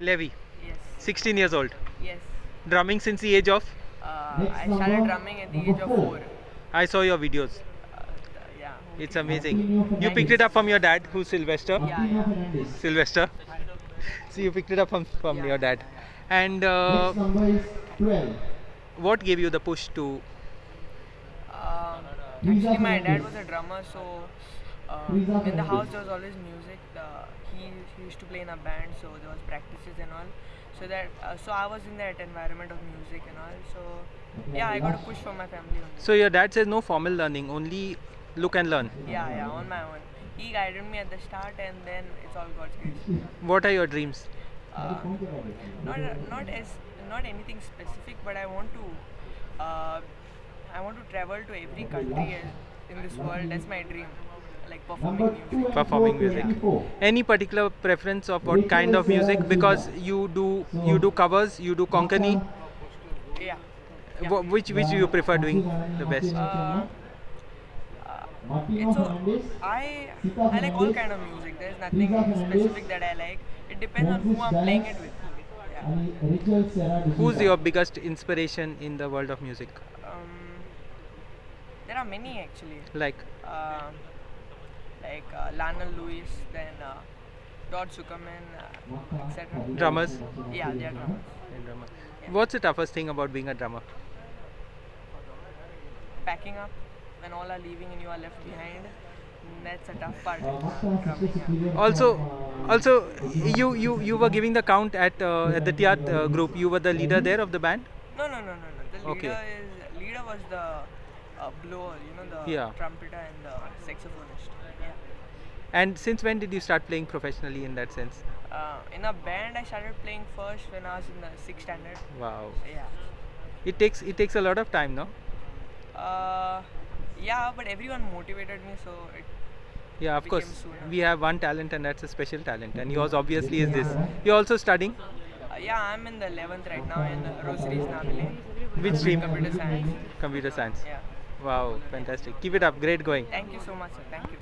Levi, Yes. 16 years old. Yes. Drumming since the age of. Uh, I started drumming at the age of four. I saw your videos. Uh, yeah. It's amazing. You picked it up from your dad, who's Sylvester. Yeah, yeah. Sylvester. So you picked it up from, from Yeah. your dad. And uh, Next is 12. what gave you the push to? Um, actually, my dad was a drummer, so uh, in the house there was always music. The, he, he used to play in a band, so there was practices and all. So that uh, so I was in that environment of music and all. So yeah, I got a push from my family. Only. So your dad says no formal learning, only look and learn. Yeah, yeah, on my own. He guided me at the start, and then it's all God's grace. What are your dreams? Uh, not not as not anything specific, but I want to uh, I want to travel to every country in this world. That's my dream, like performing music. Performing music. Any particular preference of what kind of music? Because you do you do covers, you do konkani. Yeah. Wh- Which which you prefer doing the best? Uh, uh, it's so I I like all kind of music. There's nothing specific that I like. It depends on who I'm playing it with. Yeah. Who's your biggest inspiration in the world of music? Um, there are many actually. Like uh, like uh, Larnell Lewis, then uh, Todd Sucherman, uh, etc. drummers. Yeah, they are drummers. and drummer. What's the toughest thing about being a drummer? Packing up when all are leaving and you are left behind. That's a tough part. Yeah. Also, also you you you were giving the count at uh, at the Tiatr uh, group. You were the leader there of the band. No, no, no, no, no. The Okay. leader is leader was the uh, blower, you know, the Yeah. trumpeter and the saxophonist. Yeah. And since when did you start playing professionally in that sense? Uh, in a band, I started playing first when I was in the sixth standard. Wow. Yeah. It takes it takes a lot of time, no? Uh, yeah, but everyone motivated me, so it Yeah, of course. Sooner. We have one talent, and that's a special talent. And yours obviously is this. You're also studying. Uh, yeah, I'm in the 11th right now in Rosaries Navile. Which stream? Computer science. Computer science. Yeah. Wow, fantastic. Keep it up. Great going. Thank you so much, sir. Thank you.